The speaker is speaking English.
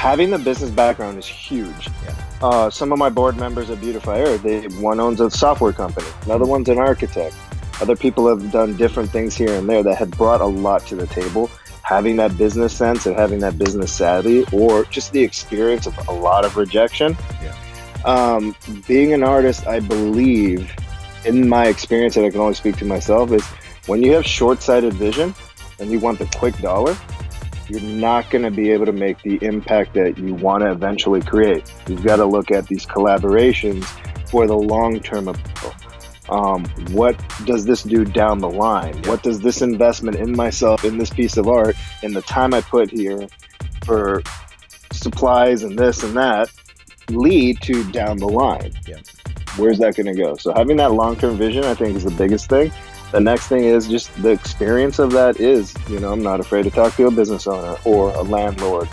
having the business background is huge. Yeah. Uh, some of my board members at Beautify Earth, they one owns a software company, another one's an architect. Other people have done different things here and there that had brought a lot to the table. Having that business sense and having that business savvy, or just the experience of a lot of rejection. Yeah. Um, being an artist, I believe, in my experience, and I can only speak to myself, is when you have short-sighted vision and you want the quick dollar, you're not going to be able to make the impact that you want to eventually create. You've got to look at these collaborations for the long-term approach. Um, what does this do down the line? What does this investment in myself, in this piece of art, in the time I put here for supplies and this and that lead to down the line? Yeah. Where's that going to go? So having that long-term vision, I think, is the biggest thing. The next thing is just the experience of that is, you know, I'm not afraid to talk to a business owner or a landlord